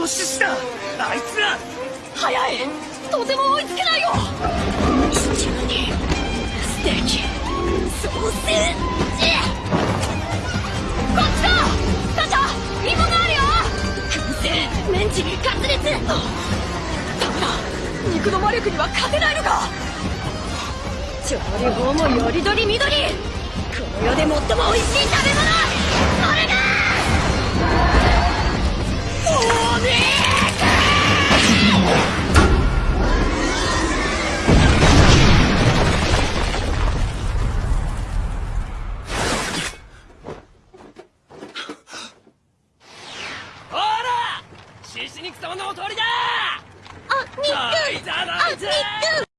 ノシシだ。あいつら。早い。とても追いつけないよ。シチューに。ステーキソーセージこっちだ。スタチャ芋があるよ。燻製メンチカツレツ。ダメだ。肉の魔力には勝てないのか。調理法もよりどりみどり。この世で最も美味しい食べ物。獅肉様のお通りだ！あ、にあ、っくん